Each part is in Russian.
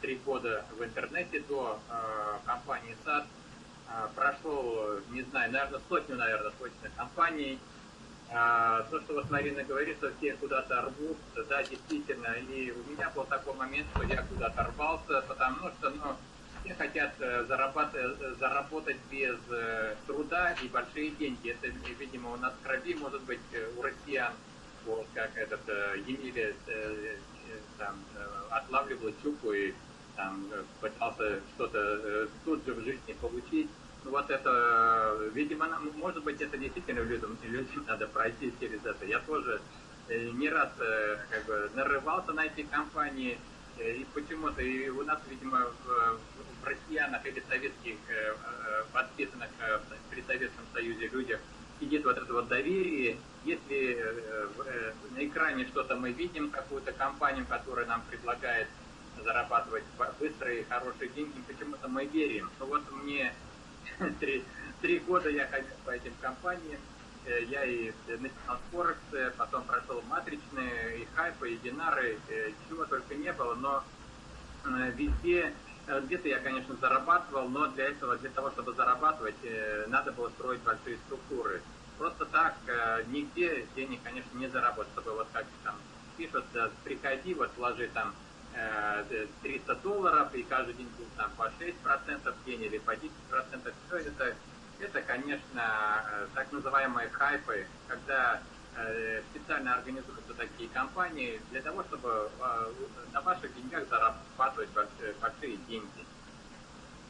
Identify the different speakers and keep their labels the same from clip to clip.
Speaker 1: три года в интернете до компании САД. Прошел, не знаю, наверное, сотню, наверное, точно компаний. То, что вот Марина говорит, что все куда-то рвут, да, действительно. И у меня был такой момент, что я куда-то рвался, потому что, ну, все хотят э, зарабатывать, э, заработать без э, труда и большие деньги. Это, видимо, у нас в крови, может быть, у россиян, вот как этот Емеля там, отлавливал щуку и там, пытался что-то тут же в жизни получить. Ну, вот это, видимо, может быть, это действительно людям, людям надо пройти через это. Я тоже не раз как бы нарывался на эти компании, и почему-то и у нас, видимо, в, в россиянах или советских э, э, воспитанных э, при Советском Союзе людях сидит вот это вот доверие. Если на экране что-то мы видим, какую-то компанию, которая нам предлагает зарабатывать быстрые хорошие деньги, почему-то мы верим. Ну вот мне три, три года я ходил по этим компаниям, я и начинал с Форекс, потом прошел матричные, и хайпы, и динары, чего только не было, но везде Э, где-то я, конечно, зарабатывал, но для этого, для того, чтобы зарабатывать, э, надо было строить большие структуры. Просто так э, нигде денег, конечно, не заработать, чтобы вот как там пишут, приходи, вот вложи там 300 долларов, и каждый день будет там по 6% в день или по 10%. Все это, это, конечно, так называемые хайпы, когда Э, специально организуются такие компании для того, чтобы э, на ваших деньгах зарабатывать большие деньги.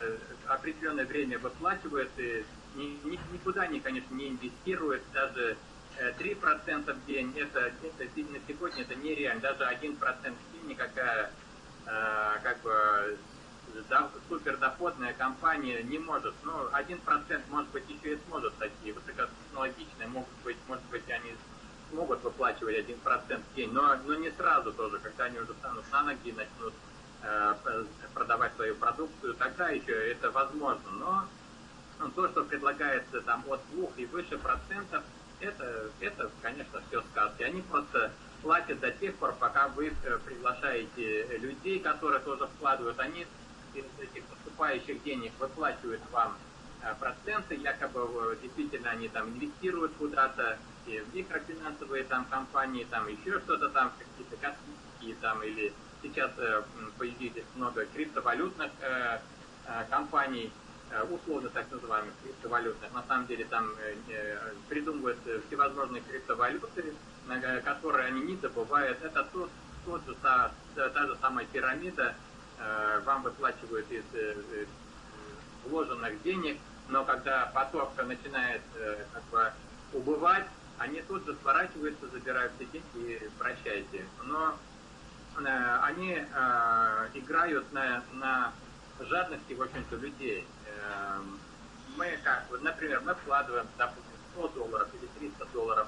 Speaker 1: Э, определенное время выплачивают и никуда они, конечно, не инвестируют, даже 3% в день, это, это на сегодня это нереально, даже 1% в день никакая как бы супердоходная компания не может. Ну, 1% может быть еще и сможет такие высокотехнологичные, могут быть, может быть, они смогут выплачивать 1% в день, но, но не сразу тоже, когда они уже станут на ноги, начнут э, продавать свою продукцию, тогда еще это возможно. Но то, что предлагается там от 2 и выше процентов, это, это, конечно, все сказки. Они просто платят до тех пор, пока вы э, приглашаете людей, которые тоже вкладывают. Они из этих поступающих денег выплачивают вам э, проценты, якобы э, действительно они там инвестируют куда-то, в микрофинансовые там компании, там еще что-то там, какие-то космические там, или сейчас появились много криптовалютных компаний, условно так называемых криптовалютных. На самом деле там придумывают всевозможные криптовалюты, которые они не добывают. Это тот, тот же, та, та же самая пирамида, Э, вам выплачивают из э, э, вложенных денег, но когда поток начинает как бы убывать, они тут же сворачиваются, забирают все деньги и прощайте. Но они играют на, на жадности, в общем-то, людей. Мы как, например, мы вкладываем, допустим, 100 долларов или 300 долларов,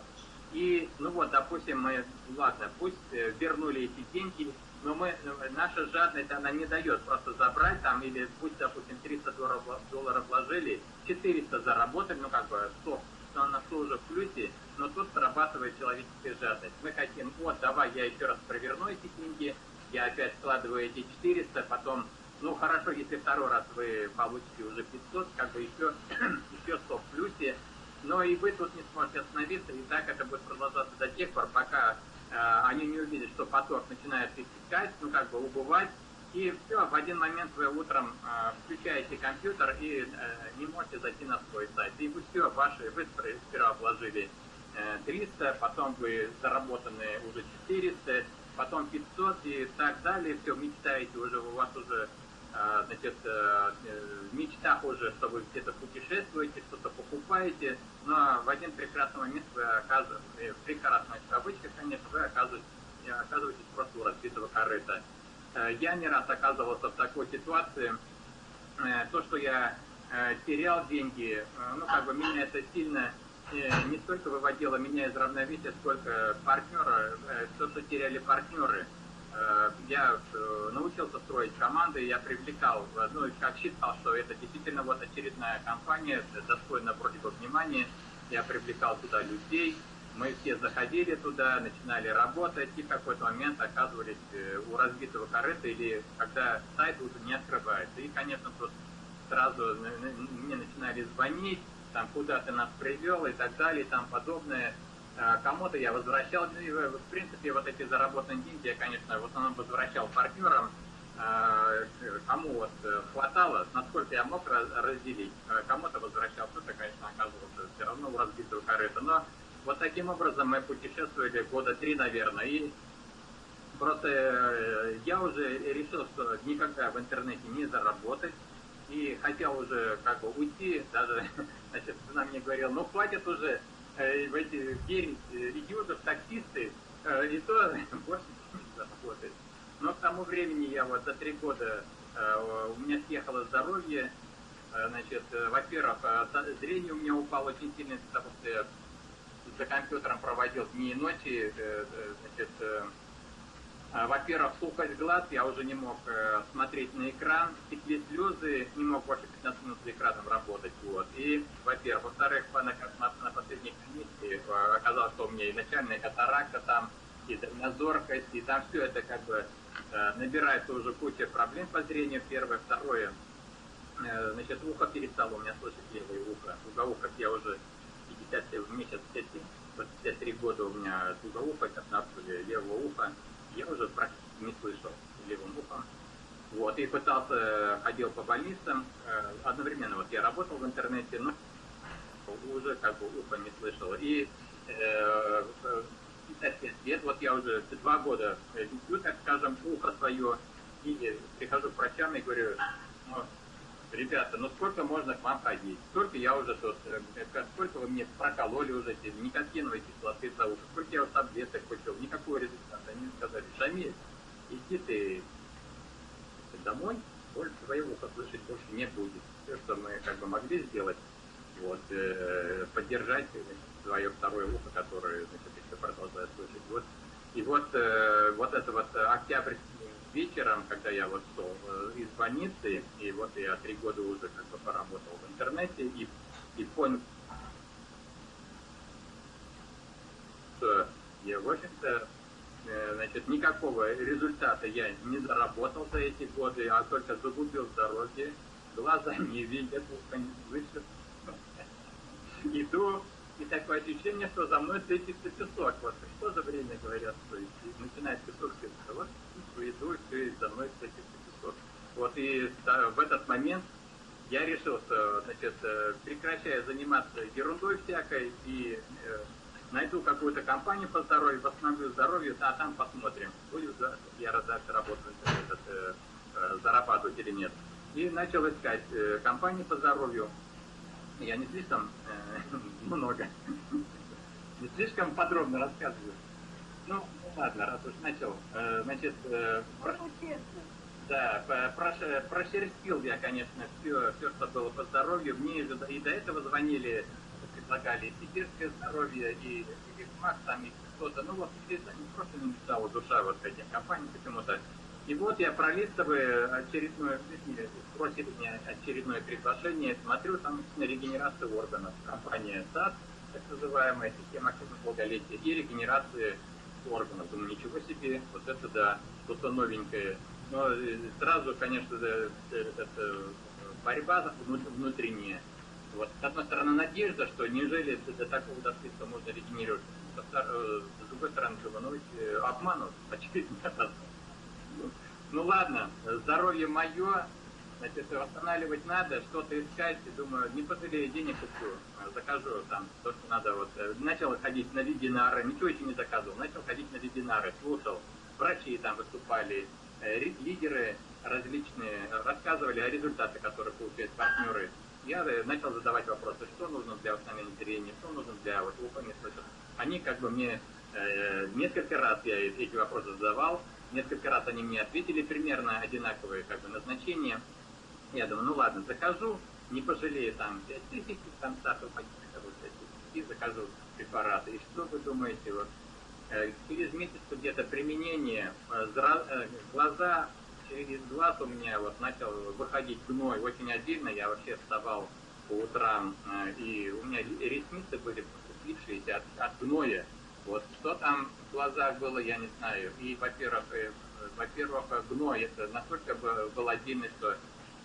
Speaker 1: и, ну вот, допустим, мы, ладно, пусть вернули эти деньги, но мы, наша жадность, она не дает просто забрать там, или пусть, допустим, 300 долларов, долларов вложили, 400 заработали, ну как бы 100, на 100 уже в плюсе, но тут срабатывает человеческая жадность. Мы хотим, вот, давай я еще раз проверну эти деньги, я опять складываю эти 400, потом, ну хорошо, если второй раз вы получите уже 500, как бы еще, еще 100 в плюсе, но и вы тут не сможете остановиться, и так это будет продолжаться до тех пор, пока Э, они не увидят, что поток начинает истекать, ну как бы убывать, и все, в один момент вы утром э, включаете компьютер и э, не можете зайти на свой сайт. И вы все, ваши, вы вложили 300, потом вы заработанные уже 400, потом 500 и так далее, все, мечтаете уже, у вас уже а, значит, э, в мечтах уже, что вы где-то путешествуете, что-то покупаете, но в один прекрасный момент вы оказываетесь, э, прекрасных кавычках, конечно, вы оказываетесь, оказываетесь просто у разбитого корыта. Э, я не раз оказывался в такой ситуации. То, что я терял деньги, ну, как бы меня это сильно не столько выводило меня из равновесия, сколько партнера, то, что теряли партнеры – Э, я э, научился строить команды, я привлекал, ну, как считал, что это действительно вот очередная компания, достойна вроде бы внимания, я привлекал туда людей, мы все заходили туда, начинали работать, и в какой-то момент оказывались э, у разбитого корыта, или когда сайт уже не открывается. И, конечно, тут сразу мне начинали звонить, там, куда ты нас привел и так далее, и там подобное. А, кому-то я возвращал, ну, в принципе, вот эти заработанные деньги я, конечно, в основном возвращал партнерам, а, кому вот э, хватало, насколько я мог разделить. А, кому-то возвращал, кто-то, конечно, оказывался все равно у разбитого корыта. Но вот таким образом мы путешествовали года три, наверное, и просто э, я уже решил, что никогда в интернете не заработать, и хотел уже как бы уйти, даже, значит, жена мне говорила, ну хватит уже э, в эти верить э, идиотов, таксисты, э, и то больше не заработать. Но к тому времени я вот за три года, э, у меня съехало здоровье, э, значит, э, во-первых, э, зрение у меня упало очень сильно, потому что я за компьютером проводил дни и ночи, э, э, значит, э, во-первых, слухать глаз, я уже не мог смотреть на экран, текли слезы, не мог больше 15 минут за экраном работать. Вот. И, во-первых. Во-вторых, на, на, последней комиссии оказалось, что у меня и начальная катаракта там, и дальнозоркость, и там все это как бы набирается уже куча проблем по зрению. Первое. Второе, значит, ухо перестало у меня слышать левое ухо. Уголовках я уже 50, мне сейчас 57, 53 года у меня тугоухо, как на левого уха, я уже практически не слышал левым ухом. Вот, и пытался, ходил по больницам, э, одновременно вот я работал в интернете, но уже как бы ухо не слышал. И э, 55 лет, вот я уже два года лечу, так скажем, ухо свое, и прихожу к врачам и говорю, ну, ребята, ну сколько можно к вам ходить? Сколько я уже тут, э, сколько вы мне прокололи уже эти никотиновые кислоты за ухо, сколько я вот таблеток купил, никакого результата. Они Шамиль, иди ты домой, больше твоего уха слышать больше не будет. Все, что мы как бы могли сделать, вот, э, поддержать свое второе ухо, которое, значит, еще продолжает слышать. Вот, и вот, э, вот это вот октябрь вечером, когда я вот шел э, из больницы, и вот я три года уже как бы поработал в интернете, и, и понял, что я, в общем-то, э, значит, никакого результата я не заработал за эти годы, а только загубил здоровье, глаза не видят, ухо не слышат. Иду и такое ощущение, что за мной светится песок. Вот в то же время говорят, что начинает песок светиться. Вот иду, все, и за мной светится песок. Вот и в этот момент я решил, что, значит, э, прекращая заниматься ерундой всякой и э, найду какую-то компанию по здоровью, восстановлю здоровье, а там посмотрим, будет я дальше работать, этот, э, э, зарабатывать или нет. И начал искать э, компании по здоровью, я не слишком э, много, не слишком подробно рассказываю. Ну, ладно, раз уж начал. Э, значит, э, про... да, про, прошерстил я, конечно, все, все, что было по здоровью. Мне и до этого звонили, предлагали и сибирское здоровье, и, и МАК, там, и что-то. Ну вот, просто не мечтала душа вот этим компаниям почему-то. И вот я пролистываю очередное, просит меня очередное приглашение, смотрю, там на регенерацию органов. Компания САД, так называемая система активного долголетия, и регенерации органов. Думаю, ничего себе, вот это да, что-то новенькое. Но э, сразу, конечно, э, это борьба внутренняя. Вот, с одной стороны, надежда, что неужели до такого достигнута можно регенерировать. Э, с другой стороны, ну, обманут, очевидно, ну ладно, здоровье мое, значит, восстанавливать надо, что-то искать, и думаю, не пожалею, денег куплю, закажу там то, что надо. Вот э, начал ходить на вебинары, ничего еще не заказывал, начал ходить на вебинары, слушал, врачи там выступали, э, лидеры различные, рассказывали о результатах, которые получают партнеры. Я э, начал задавать вопросы, что нужно для восстановления зрения, что нужно для вот, слышат. Они как бы мне э, несколько раз я эти вопросы задавал, Несколько раз они мне ответили примерно одинаковые как бы, назначения. Я думаю, ну ладно, закажу, не пожалею там 5 тысяч, там стартов и закажу препараты. И что вы думаете, вот э, через месяц где-то применение, э, э, глаза, через глаз у меня вот начал выходить гной очень отдельно, я вообще вставал по утрам, и у меня ресницы были слипшиеся от, от гноя. Вот что там в глазах было, я не знаю. И, во-первых, во-первых, гной это настолько был отдельный, что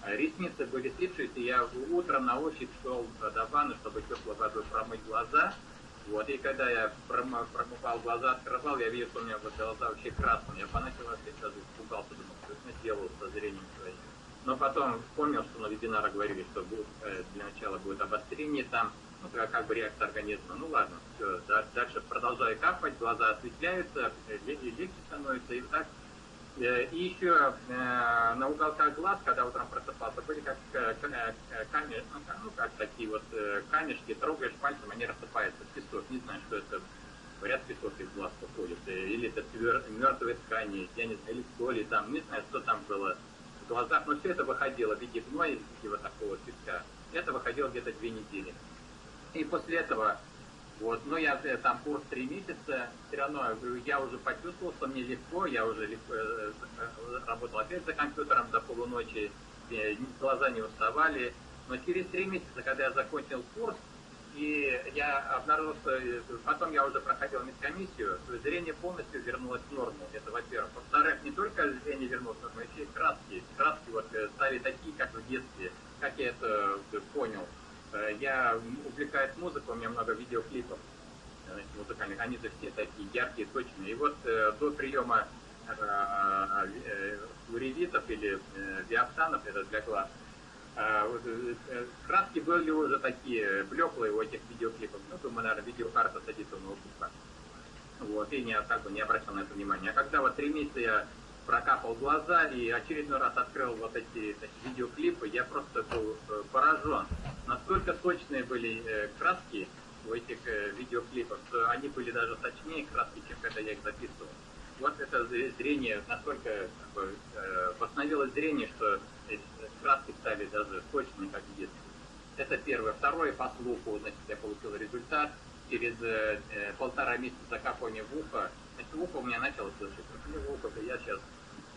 Speaker 1: ресницы были слипшиеся, я утром на ощупь шел до ванны, чтобы теплой водой промыть глаза. Вот, и когда я промывал глаза, открывал, я видел, что у меня глаза вообще красные. Я поначалу сразу испугался, думал, что я сделал со зрением своим. Но потом вспомнил, что на вебинарах говорили, что будет, э, для начала будет обострение там, ну, как бы реакция организма. Ну ладно, все, дальше продолжаю капать, глаза осветляются, э, легче становится, и так Э, и еще на уголках глаз, когда утром просыпался, были как камешки, ну, ну как такие вот камешки, трогаешь пальцем, они рассыпаются в песок. Не знаю, что это. Говорят, песок из глаз уходит. Или это мертвые ткани, я не знаю, или соли там, не знаю, что там было в глазах. Но все это выходило в виде гноя, виде вот такого песка. Это выходило где-то две недели. И после этого вот, но я э, там курс три месяца, все равно я уже почувствовал, что мне легко, я уже легко, э, э, работал опять за компьютером до полуночи, глаза не уставали. Но через три месяца, когда я закончил курс, и я обнаружил, что потом я уже проходил медкомиссию, зрение полностью вернулось в норму. Это во-первых. Во-вторых, не только зрение вернулось в норму, еще и краски. Краски вот стали такие, как в детстве. Как я это понял. Э, я увлекаюсь музыкой, у меня много видеоклипов э, музыкальных, они же все такие яркие, точные. И вот э, до приема уревитов или диоптанов, это для глаз, краски были уже такие блеклые у этих видеоклипов. Ну, думаю, наверное, видеокарта садится у ноутбука. Вот, и не, как бы не обращал на это внимания. А когда вот три месяца я прокапал глаза и очередной раз открыл вот эти значит, видеоклипы, я просто был э, поражен. Настолько точные были э, краски в этих э, видеоклипах, что они были даже точнее краски, чем когда я их записывал. Вот это зрение настолько как восстановилось зрение, что краски стали даже точными, как в детстве. Это первое. Второе, по слуху, значит, я получил результат. Через э, полтора месяца закапывания в ухо, значит, ухо у меня начало слышать. В ухо я сейчас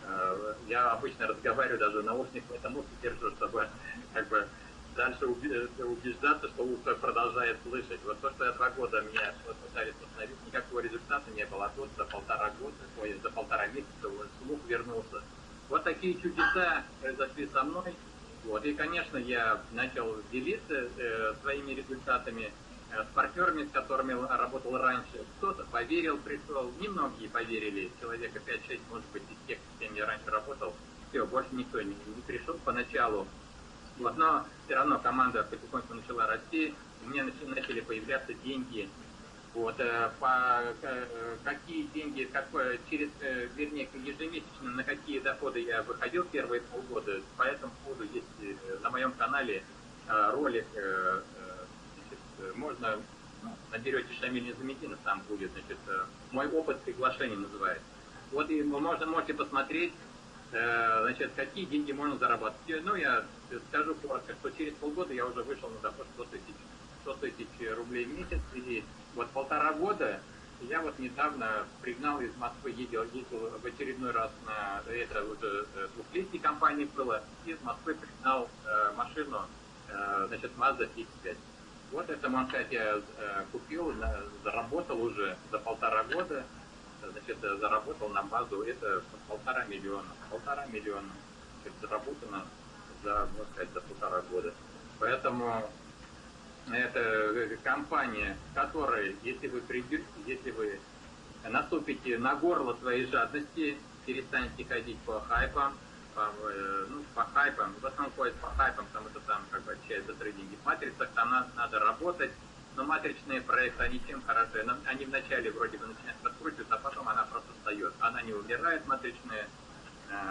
Speaker 1: Э, я обычно разговариваю даже наушник в этом ухе держу, чтобы как бы дальше убеждаться, что ухо продолжает слышать. Вот то, что я два года меня пытались восстановить, никакого результата не было. А тут за полтора года, ой, за полтора месяца слух вернулся. Вот такие чудеса произошли со мной. Вот. И, конечно, я начал делиться э, своими результатами Э, с партнерами, с которыми работал раньше. Кто-то поверил, пришел, немногие поверили, человека 5-6, может быть, из тех, с кем я раньше работал. Все, больше никто не, не пришел поначалу. Вот, но все равно команда потихоньку начала расти, у меня начали появляться деньги. Вот, э, по, э, какие деньги, какое, через, вернее, ежемесячно, на какие доходы я выходил первые полгода. По этому поводу есть на моем канале ролик Э, можно, ну, наберете Шамиль Незаметдинов, там будет, значит, э, мой опыт приглашения называется. Вот и можно, можете посмотреть, э, значит, какие деньги можно зарабатывать. Ну, я скажу коротко, что через полгода я уже вышел на доход 100 тысяч, 100 тысяч рублей в месяц, и вот полтора года я вот недавно пригнал из Москвы, ездил, ездил в очередной раз на, это уже двухлетней компании было, из Москвы пригнал э, машину, э, значит, Mazda X5. Вот это Манхат я э, купил, заработал уже за полтора года, значит, заработал на базу, это полтора миллиона, полтора миллиона, значит, заработано за, можно сказать, за полтора года. Поэтому это компания, которая, если вы придете, если вы наступите на горло своей жадности, перестанете ходить по хайпам, по, э, ну, по хайпам, в основном ходят по хайпам, потому что там как бы общаются трейдинги. В матрицах там надо, надо работать, но матричные проекты, они чем хороши? Они вначале вроде бы начинают раскручиваться, а потом она просто встает. Она не умирает, матричная, э,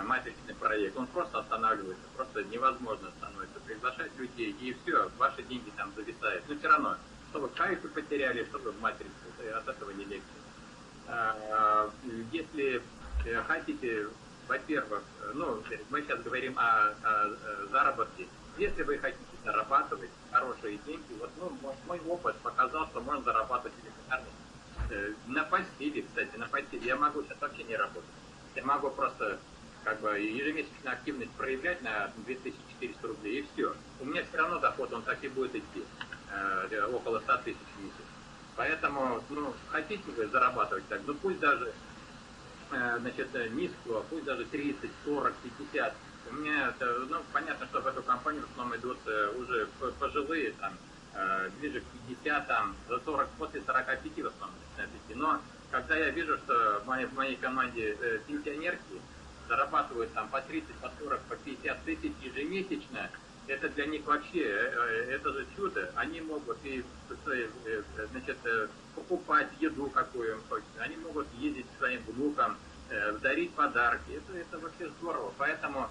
Speaker 1: матричный проект, он просто останавливается, просто невозможно становится приглашать людей, и все, ваши деньги там зависают. Но все равно, чтобы кайфы потеряли, чтобы в матрице, от этого не легче. А, если э, хотите во-первых, ну, мы сейчас говорим о, о заработке. Если вы хотите зарабатывать хорошие деньги, вот ну, мой опыт показал, что можно зарабатывать элементарно. Э, на постели, кстати, на постели я могу сейчас вообще не работать. Я могу просто как бы ежемесячную активность проявлять на 2400 рублей, и все. У меня все равно доход, он так и будет идти, э, около 100 тысяч в месяц. Поэтому, ну, хотите вы зарабатывать так, ну пусть даже, э, значит, низкую, пусть даже 30, 40, 50. У меня, это, ну, понятно, что в эту компанию в основном идут э, уже пожилые, там, э, ближе к 50, там, за 40, после 45 в основном начинают идти. Но когда я вижу, что в моей, в моей команде э, пенсионерки зарабатывают там по 30, по 40, по 50 тысяч ежемесячно, это для них вообще, э, э, это же чудо. Они могут и э, значит, покупать еду, какую им хочется. Они могут ездить к своим внукам, дарить подарки. Это, это вообще здорово. Поэтому,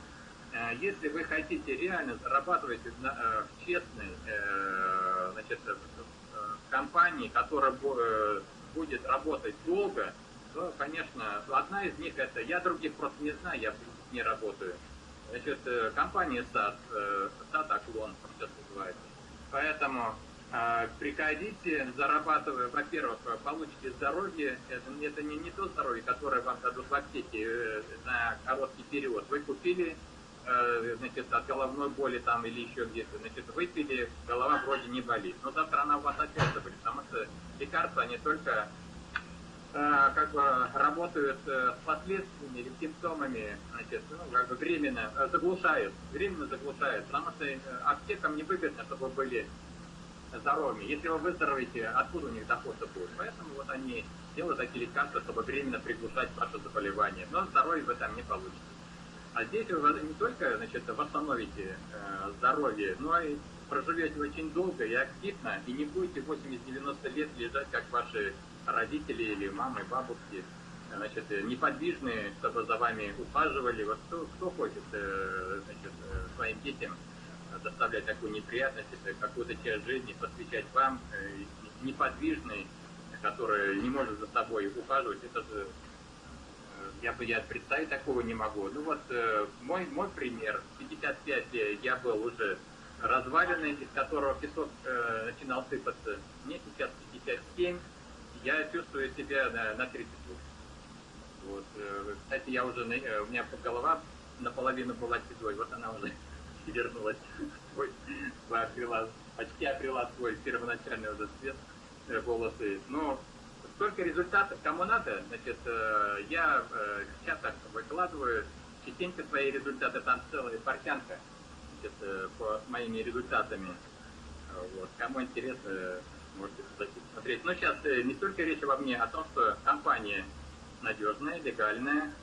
Speaker 1: если вы хотите реально зарабатывать в честной значит, компании, которая будет работать долго, то, конечно, одна из них это, я других просто не знаю, я не работаю. Значит, э, компания САД, САД Оклон, сейчас называется. Поэтому э, приходите, зарабатывая, во-первых, получите здоровье, это, это не, не то здоровье, которое вам дадут в аптеке э, на короткий период. Вы купили, э, значит, от головной боли там или еще где-то, значит, выпили, голова вроде не болит. Но завтра она у вас опять заболит, потому что лекарства, они только Э, как бы работают э, с последствиями или симптомами, значит, ну, как бы временно э, заглушают, временно заглушают, потому что аптекам невыгодно, чтобы вы были здоровыми. Если вы выздоровеете, откуда у них дохода будет? Поэтому вот они делают такие лекарства, чтобы временно приглушать ваше заболевание. Но здоровье вы там не получите. А здесь вы не только значит, восстановите э, здоровье, но и проживете очень долго и активно, и не будете 80-90 лет лежать, как ваши родители или мамы, бабушки, значит, неподвижные, чтобы за вами ухаживали. Вот кто, кто хочет э, значит, э, своим детям доставлять такую неприятность, какую-то часть жизни посвящать вам, э, неподвижный, который не может за собой ухаживать, это же я я представить такого не могу. Ну вот мой, мой пример, 55 лет я был уже разваленный, из которого песок э, начинал сыпаться. Мне сейчас 57, я чувствую себя на, на 30 Вот. Э, кстати, я уже, э, у меня голова наполовину была седой, вот она уже вернулась, обрела, почти обрела свой первоначальный уже цвет э, волосы. Но столько результатов, кому надо, значит, я сейчас так выкладываю частенько свои результаты, там целая портянка значит, по, моими результатами. Вот. Кому интересно, можете посмотреть. Но сейчас э, не столько речь обо мне, а о том, что компания надежная, легальная,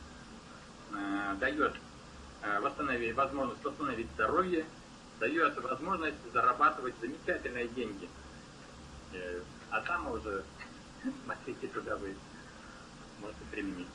Speaker 1: э, дает э, восстановить, возможность восстановить здоровье, дает возможность зарабатывать замечательные деньги. Э, а там уже смотрите, куда вы можете применить.